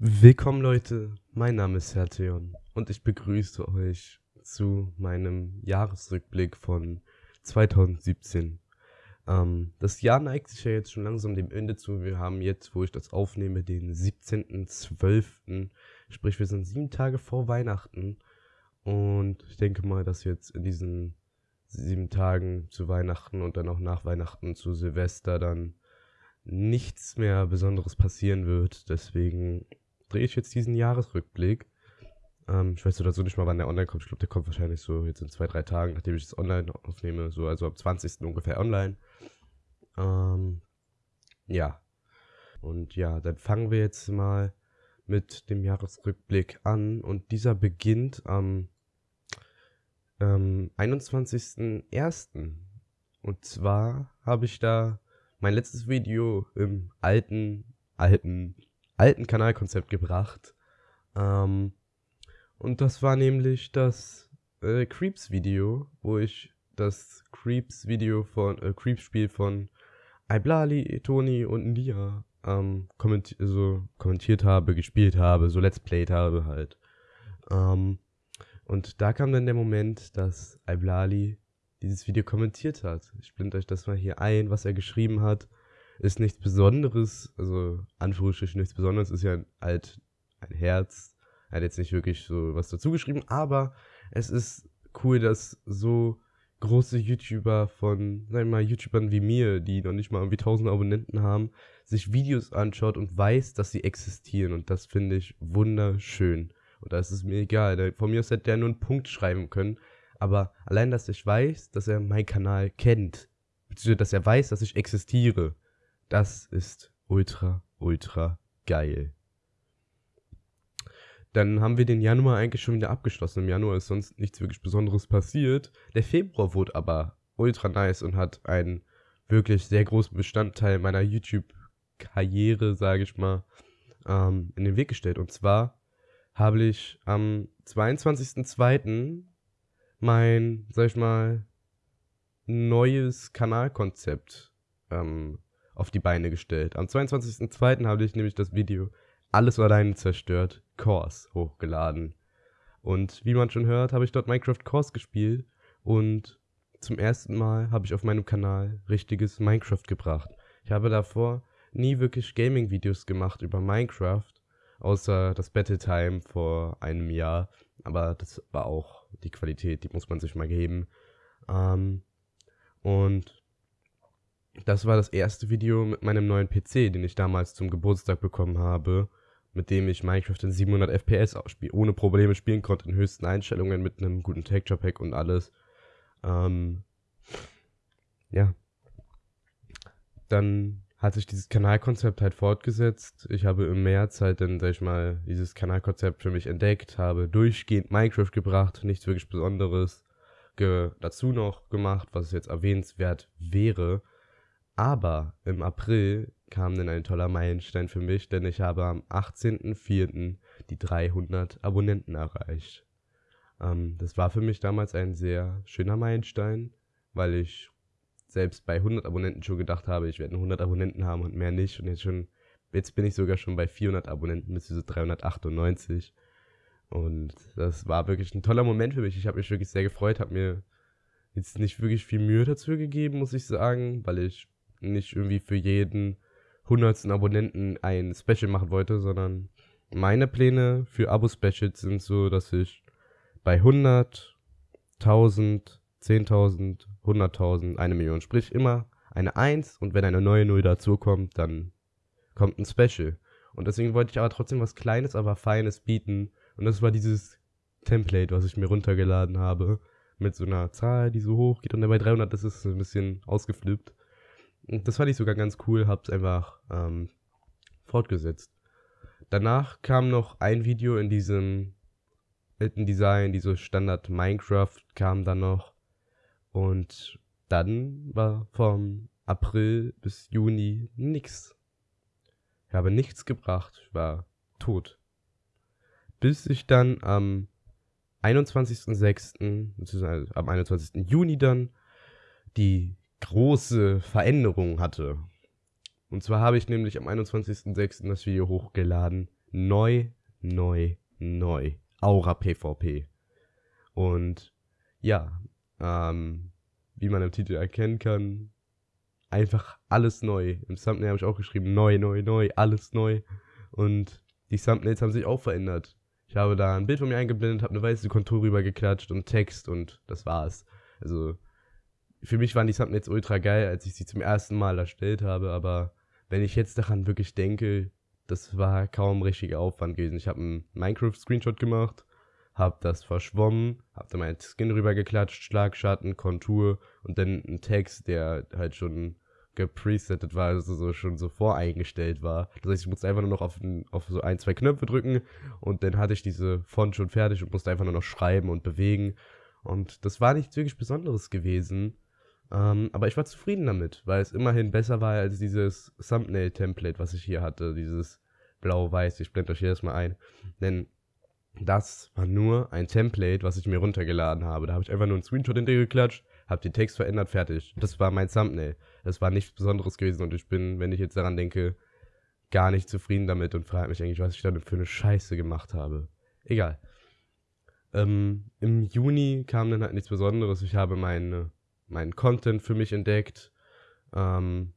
Willkommen Leute, mein Name ist Hertheon und ich begrüße euch zu meinem Jahresrückblick von 2017. Ähm, das Jahr neigt sich ja jetzt schon langsam dem Ende zu. Wir haben jetzt, wo ich das aufnehme, den 17.12. Sprich, wir sind sieben Tage vor Weihnachten und ich denke mal, dass jetzt in diesen sieben Tagen zu Weihnachten und dann auch nach Weihnachten zu Silvester dann nichts mehr Besonderes passieren wird. Deswegen drehe ich jetzt diesen Jahresrückblick. Ähm, ich weiß so nicht mal, wann der online kommt. Ich glaube, der kommt wahrscheinlich so jetzt in zwei, drei Tagen, nachdem ich es online aufnehme. So, also am 20. ungefähr online. Ähm, ja. Und ja, dann fangen wir jetzt mal mit dem Jahresrückblick an. Und dieser beginnt am ähm, 21.01. Und zwar habe ich da mein letztes Video im alten, alten alten Kanalkonzept gebracht. Ähm, und das war nämlich das äh, Creeps-Video, wo ich das Creeps-Video von, äh, Creeps-Spiel von Iblali, Toni und Nia ähm, kommenti so kommentiert habe, gespielt habe, so Let's Played habe halt. Ähm, und da kam dann der Moment, dass Iblali dieses Video kommentiert hat. Ich blende euch das mal hier ein, was er geschrieben hat ist nichts Besonderes, also Anführungsstrichen nichts Besonderes, ist ja halt ein Herz. Er hat jetzt nicht wirklich so was dazu geschrieben, aber es ist cool, dass so große YouTuber von, sagen wir mal, YouTubern wie mir, die noch nicht mal irgendwie 1000 Abonnenten haben, sich Videos anschaut und weiß, dass sie existieren. Und das finde ich wunderschön. Und da ist es mir egal. Von mir aus hätte der nur einen Punkt schreiben können. Aber allein, dass ich weiß, dass er meinen Kanal kennt, beziehungsweise dass er weiß, dass ich existiere, das ist ultra, ultra geil. Dann haben wir den Januar eigentlich schon wieder abgeschlossen. Im Januar ist sonst nichts wirklich Besonderes passiert. Der Februar wurde aber ultra nice und hat einen wirklich sehr großen Bestandteil meiner YouTube-Karriere, sage ich mal, ähm, in den Weg gestellt. Und zwar habe ich am 22.02. mein, sag ich mal, neues Kanalkonzept ähm, auf die Beine gestellt. Am 22.02. habe ich nämlich das Video Alles alleine zerstört, Course, hochgeladen. Und wie man schon hört, habe ich dort Minecraft Course gespielt und zum ersten Mal habe ich auf meinem Kanal richtiges Minecraft gebracht. Ich habe davor nie wirklich Gaming-Videos gemacht über Minecraft, außer das Battle Time vor einem Jahr. Aber das war auch die Qualität, die muss man sich mal geben. Ähm, und das war das erste Video mit meinem neuen PC, den ich damals zum Geburtstag bekommen habe, mit dem ich Minecraft in 700 FPS ohne Probleme spielen konnte, in höchsten Einstellungen mit einem guten Texture Pack und alles. Ähm, ja. Dann hat sich dieses Kanalkonzept halt fortgesetzt. Ich habe im März halt dann, sag ich mal, dieses Kanalkonzept für mich entdeckt, habe durchgehend Minecraft gebracht, nichts wirklich Besonderes dazu noch gemacht, was jetzt erwähnenswert wäre. Aber im April kam dann ein toller Meilenstein für mich, denn ich habe am 18.04. die 300 Abonnenten erreicht. Ähm, das war für mich damals ein sehr schöner Meilenstein, weil ich selbst bei 100 Abonnenten schon gedacht habe, ich werde 100 Abonnenten haben und mehr nicht. Und jetzt schon, jetzt bin ich sogar schon bei 400 Abonnenten, bis zu 398. Und das war wirklich ein toller Moment für mich. Ich habe mich wirklich sehr gefreut, habe mir jetzt nicht wirklich viel Mühe dazu gegeben, muss ich sagen, weil ich nicht irgendwie für jeden hundertsten Abonnenten ein Special machen wollte, sondern meine Pläne für Abo-Specials sind so, dass ich bei 100, 1000, 10.000, 100.000, eine Million, sprich immer eine 1 und wenn eine neue Null dazukommt, dann kommt ein Special. Und deswegen wollte ich aber trotzdem was Kleines, aber Feines bieten. Und das war dieses Template, was ich mir runtergeladen habe. Mit so einer Zahl, die so hoch geht. Und dann bei 300 das ist ein bisschen ausgeflippt. Das fand ich sogar ganz cool, hab's einfach ähm, fortgesetzt. Danach kam noch ein Video in diesem alten Design, dieses Standard Minecraft kam dann noch. Und dann war vom April bis Juni nix. Ich habe nichts gebracht, ich war tot. Bis ich dann am 21.06., beziehungsweise am 21. Juni dann, die große Veränderung hatte. Und zwar habe ich nämlich am 21.06. das Video hochgeladen neu, neu, neu. Aura PvP. Und ja, ähm, wie man im Titel erkennen kann, einfach alles neu. Im Thumbnail habe ich auch geschrieben, neu, neu, neu, alles neu. Und die Thumbnails haben sich auch verändert. Ich habe da ein Bild von mir eingeblendet, habe eine weiße Kontur rübergeklatscht und Text und das war's. Also für mich waren die Thumbnails ultra geil, als ich sie zum ersten Mal erstellt habe, aber wenn ich jetzt daran wirklich denke, das war kaum richtiger Aufwand gewesen. Ich habe einen Minecraft-Screenshot gemacht, habe das verschwommen, habe dann meinen Skin rübergeklatscht, Schlagschatten, Kontur und dann einen Text, der halt schon gepresettet war, also so schon so voreingestellt war. Das heißt, ich musste einfach nur noch auf, auf so ein, zwei Knöpfe drücken und dann hatte ich diese Font schon fertig und musste einfach nur noch schreiben und bewegen. Und das war nichts wirklich Besonderes gewesen. Ähm, aber ich war zufrieden damit, weil es immerhin besser war als dieses Thumbnail-Template, was ich hier hatte. Dieses blau-weiß. Ich blende euch hier erstmal ein. Denn das war nur ein Template, was ich mir runtergeladen habe. Da habe ich einfach nur einen Screenshot hintergeklatscht, habe den Text verändert, fertig. Das war mein Thumbnail. Das war nichts Besonderes gewesen und ich bin, wenn ich jetzt daran denke, gar nicht zufrieden damit und frage mich eigentlich, was ich da für eine Scheiße gemacht habe. Egal. Ähm, Im Juni kam dann halt nichts Besonderes. Ich habe meine meinen Content für mich entdeckt. Ähm,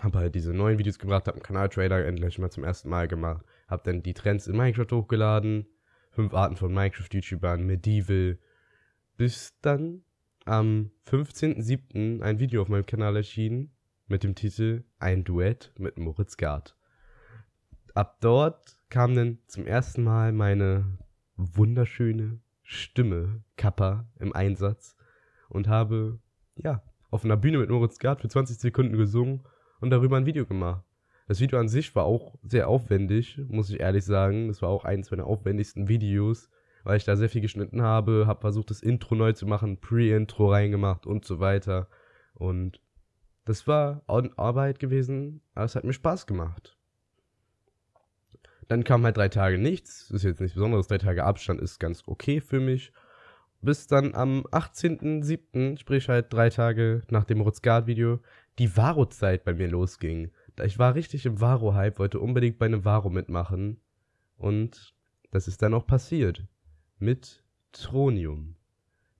habe halt diese neuen Videos gebracht, habe einen Kanal-Trailer endlich mal zum ersten Mal gemacht. Habe dann die Trends in Minecraft hochgeladen. Fünf Arten von Minecraft-YouTubern, Medieval. Bis dann am 15.07. ein Video auf meinem Kanal erschienen mit dem Titel Ein Duett mit Moritz Gard. Ab dort kam dann zum ersten Mal meine wunderschöne Stimme, Kappa, im Einsatz und habe, ja, auf einer Bühne mit Moritz Gard für 20 Sekunden gesungen und darüber ein Video gemacht. Das Video an sich war auch sehr aufwendig, muss ich ehrlich sagen. Das war auch eines meiner aufwendigsten Videos, weil ich da sehr viel geschnitten habe, habe versucht, das Intro neu zu machen, Pre-Intro reingemacht und so weiter. Und das war Arbeit gewesen, aber es hat mir Spaß gemacht. Dann kam halt drei Tage nichts. Ist jetzt nichts Besonderes. Drei Tage Abstand ist ganz okay für mich bis dann am 18.07., sprich halt drei Tage nach dem Rutzgard-Video, die Varo-Zeit bei mir losging. Ich war richtig im Varo-Hype, wollte unbedingt bei einem Varo mitmachen. Und das ist dann auch passiert. Mit Tronium.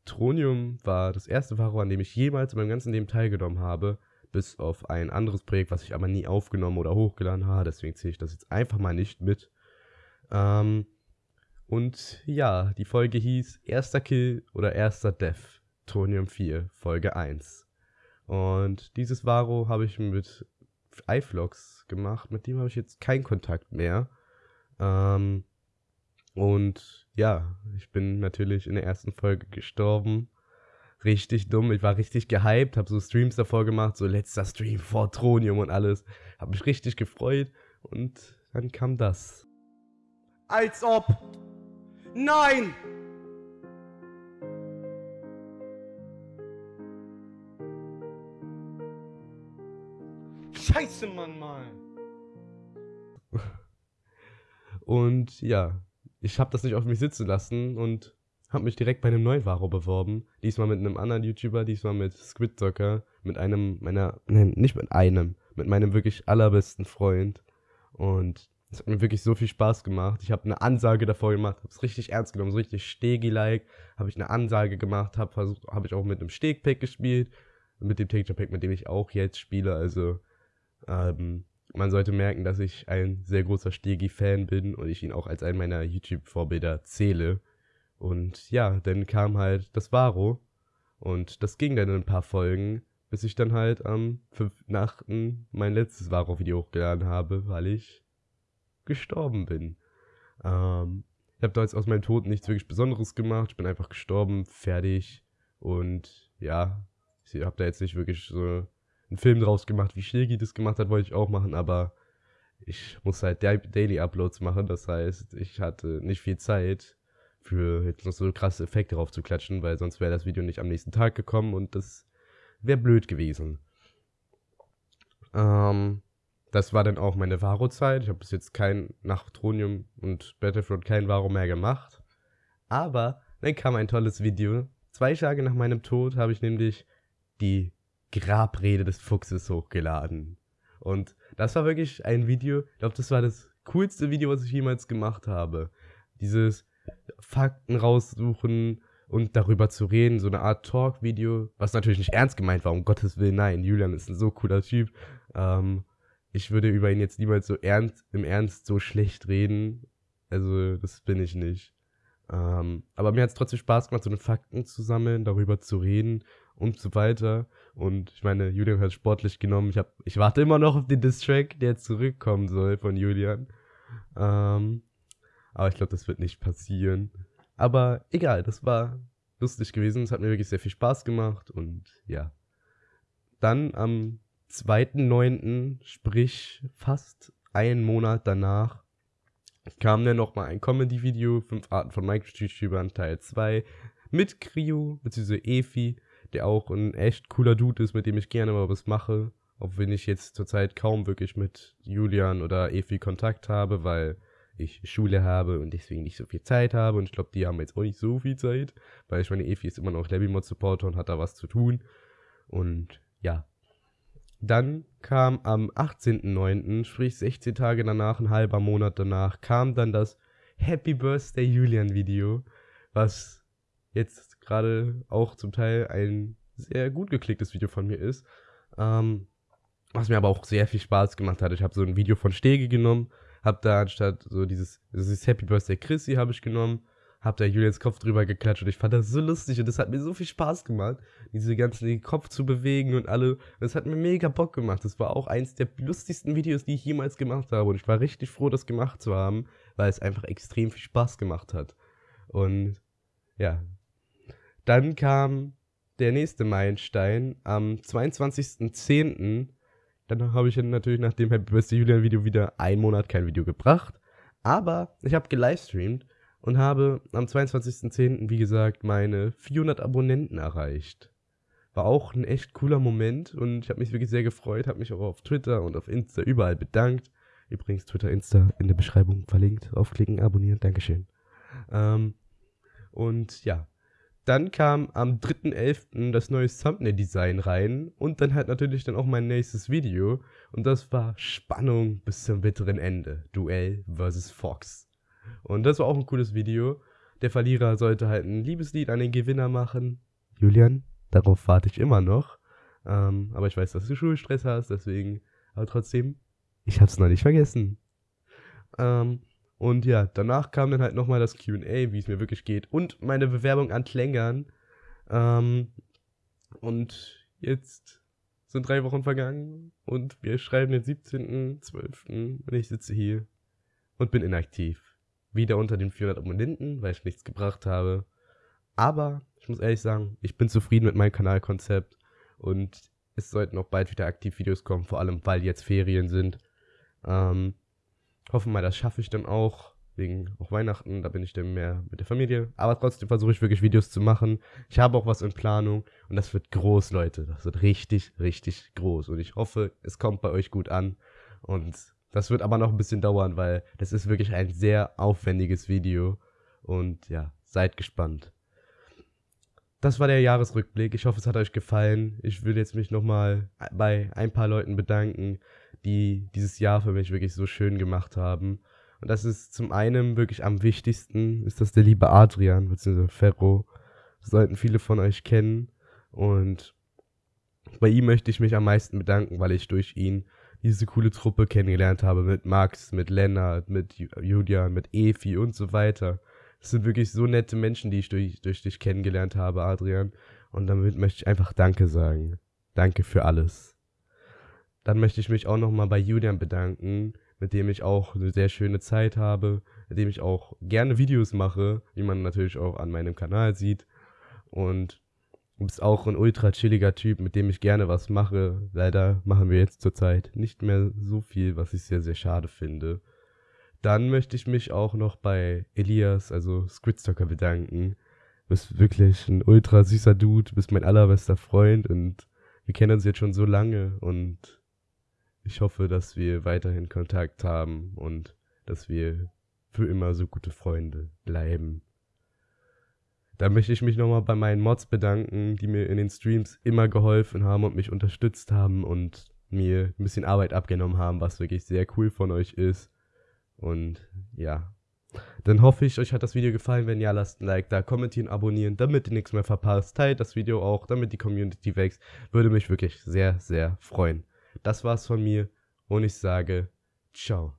Tronium war das erste Varo, an dem ich jemals in meinem ganzen Leben teilgenommen habe, bis auf ein anderes Projekt, was ich aber nie aufgenommen oder hochgeladen habe. Deswegen zähle ich das jetzt einfach mal nicht mit. Ähm, und ja, die Folge hieß Erster Kill oder Erster Death, Tronium 4, Folge 1. Und dieses Varo habe ich mit iFlogs gemacht, mit dem habe ich jetzt keinen Kontakt mehr. Ähm, und ja, ich bin natürlich in der ersten Folge gestorben. Richtig dumm, ich war richtig gehypt, habe so Streams davor gemacht, so letzter Stream vor Tronium und alles. Habe mich richtig gefreut und dann kam das. Als ob Nein! Scheiße, Mann, mal. Und ja, ich habe das nicht auf mich sitzen lassen und habe mich direkt bei einem neuen Varo beworben. Diesmal mit einem anderen YouTuber, diesmal mit Squid Soccer, mit einem meiner, nein, nicht mit einem, mit meinem wirklich allerbesten Freund. Und es hat mir wirklich so viel Spaß gemacht. Ich habe eine Ansage davor gemacht, habe es richtig ernst genommen, so richtig Stegi-like. Habe ich eine Ansage gemacht, habe versucht, habe ich auch mit einem Steg-Pack gespielt, mit dem Texture-Pack, mit dem ich auch jetzt spiele. Also ähm, man sollte merken, dass ich ein sehr großer Stegi-Fan bin und ich ihn auch als einen meiner YouTube-Vorbilder zähle. Und ja, dann kam halt das Varo und das ging dann in ein paar Folgen, bis ich dann halt am 5.8. mein letztes Varo-Video hochgeladen habe, weil ich gestorben bin. Ähm, ich habe da jetzt aus meinem Tod nichts wirklich Besonderes gemacht. Ich bin einfach gestorben, fertig. Und ja, ich habe da jetzt nicht wirklich so einen Film draus gemacht, wie Shirgi das gemacht hat, wollte ich auch machen, aber ich muss halt Daily Uploads machen. Das heißt, ich hatte nicht viel Zeit für jetzt noch so krasse Effekte drauf zu klatschen, weil sonst wäre das Video nicht am nächsten Tag gekommen und das wäre blöd gewesen. Ähm, das war dann auch meine Varo-Zeit. Ich habe bis jetzt kein, nach Tronium und Battlefront kein Varo mehr gemacht. Aber dann kam ein tolles Video. Zwei Tage nach meinem Tod habe ich nämlich die Grabrede des Fuchses hochgeladen. Und das war wirklich ein Video, ich glaube, das war das coolste Video, was ich jemals gemacht habe. Dieses Fakten raussuchen und darüber zu reden, so eine Art Talk-Video, was natürlich nicht ernst gemeint war, um Gottes Willen, nein, Julian ist ein so cooler Typ. Ähm, ich würde über ihn jetzt niemals so ernst, im Ernst so schlecht reden. Also, das bin ich nicht. Ähm, aber mir hat es trotzdem Spaß gemacht, so eine Fakten zu sammeln, darüber zu reden und so weiter. Und ich meine, Julian hat sportlich genommen. Ich, hab, ich warte immer noch auf den Distrack, der zurückkommen soll von Julian. Ähm, aber ich glaube, das wird nicht passieren. Aber egal, das war lustig gewesen. Es hat mir wirklich sehr viel Spaß gemacht und ja. Dann am 2.9., sprich fast einen Monat danach, kam dann nochmal ein Comedy-Video, fünf Arten von Minecraft-YouTubern, Teil 2, mit Krio, beziehungsweise Efi, der auch ein echt cooler Dude ist, mit dem ich gerne mal was mache. Auch wenn ich jetzt zurzeit kaum wirklich mit Julian oder Efi Kontakt habe, weil ich Schule habe und deswegen nicht so viel Zeit habe. Und ich glaube, die haben jetzt auch nicht so viel Zeit, weil ich meine, Efi ist immer noch Levimod-Supporter und hat da was zu tun. Und ja, dann kam am 18.09., sprich 16 Tage danach, ein halber Monat danach, kam dann das Happy Birthday Julian Video, was jetzt gerade auch zum Teil ein sehr gut geklicktes Video von mir ist. Ähm, was mir aber auch sehr viel Spaß gemacht hat. Ich habe so ein Video von Stege genommen, habe da anstatt so dieses, dieses Happy Birthday Chrissy habe ich genommen hab da Julians Kopf drüber geklatscht und ich fand das so lustig und das hat mir so viel Spaß gemacht, diese ganzen den Kopf zu bewegen und alle. Das hat mir mega Bock gemacht. Das war auch eins der lustigsten Videos, die ich jemals gemacht habe und ich war richtig froh, das gemacht zu haben, weil es einfach extrem viel Spaß gemacht hat. Und ja, dann kam der nächste Meilenstein am 22.10. Dann habe ich natürlich nach dem Happy Birthday Julian Video wieder einen Monat kein Video gebracht. Aber ich habe gelivestreamt und habe am 22.10., wie gesagt, meine 400 Abonnenten erreicht. War auch ein echt cooler Moment und ich habe mich wirklich sehr gefreut, habe mich auch auf Twitter und auf Insta überall bedankt. Übrigens Twitter, Insta in der Beschreibung verlinkt. Aufklicken, abonnieren, Dankeschön. Ähm, und ja, dann kam am 3.11. das neue Thumbnail-Design rein und dann halt natürlich dann auch mein nächstes Video und das war Spannung bis zum bitteren Ende. Duell vs. Fox. Und das war auch ein cooles Video. Der Verlierer sollte halt ein Liebeslied an den Gewinner machen. Julian, darauf warte ich immer noch. Ähm, aber ich weiß, dass du Schulstress hast, deswegen. Aber trotzdem, ich hab's noch nicht vergessen. Ähm, und ja, danach kam dann halt nochmal das QA, wie es mir wirklich geht. Und meine Bewerbung an Klängern. Ähm, und jetzt sind drei Wochen vergangen und wir schreiben den 17.12. und ich sitze hier und bin inaktiv wieder unter den 400 Abonnenten, weil ich nichts gebracht habe. Aber ich muss ehrlich sagen, ich bin zufrieden mit meinem Kanalkonzept und es sollten auch bald wieder aktiv Videos kommen, vor allem weil jetzt Ferien sind. Ähm, hoffen mal, das schaffe ich dann auch, wegen auch Weihnachten, da bin ich dann mehr mit der Familie. Aber trotzdem versuche ich wirklich Videos zu machen. Ich habe auch was in Planung und das wird groß, Leute. Das wird richtig, richtig groß. Und ich hoffe, es kommt bei euch gut an. Und das wird aber noch ein bisschen dauern, weil das ist wirklich ein sehr aufwendiges Video. Und ja, seid gespannt. Das war der Jahresrückblick. Ich hoffe, es hat euch gefallen. Ich will jetzt mich nochmal bei ein paar Leuten bedanken, die dieses Jahr für mich wirklich so schön gemacht haben. Und das ist zum einen wirklich am wichtigsten, ist das der liebe Adrian, beziehungsweise Ferro. Das sollten viele von euch kennen. Und bei ihm möchte ich mich am meisten bedanken, weil ich durch ihn diese coole Truppe kennengelernt habe mit Max, mit Lennart, mit Julian, mit Efi und so weiter. Das sind wirklich so nette Menschen, die ich durch, durch dich kennengelernt habe, Adrian. Und damit möchte ich einfach Danke sagen. Danke für alles. Dann möchte ich mich auch nochmal bei Julian bedanken, mit dem ich auch eine sehr schöne Zeit habe, mit dem ich auch gerne Videos mache, wie man natürlich auch an meinem Kanal sieht. Und Du bist auch ein ultra chilliger Typ, mit dem ich gerne was mache. Leider machen wir jetzt zurzeit nicht mehr so viel, was ich sehr, sehr schade finde. Dann möchte ich mich auch noch bei Elias, also Squidstocker, bedanken. Du bist wirklich ein ultra süßer Dude, du bist mein allerbester Freund und wir kennen uns jetzt schon so lange und ich hoffe, dass wir weiterhin Kontakt haben und dass wir für immer so gute Freunde bleiben. Da möchte ich mich nochmal bei meinen Mods bedanken, die mir in den Streams immer geholfen haben und mich unterstützt haben und mir ein bisschen Arbeit abgenommen haben, was wirklich sehr cool von euch ist. Und ja, dann hoffe ich, euch hat das Video gefallen. Wenn ja, lasst ein Like da, kommentieren, abonnieren, damit ihr nichts mehr verpasst. Teilt das Video auch, damit die Community wächst. Würde mich wirklich sehr, sehr freuen. Das war's von mir und ich sage ciao.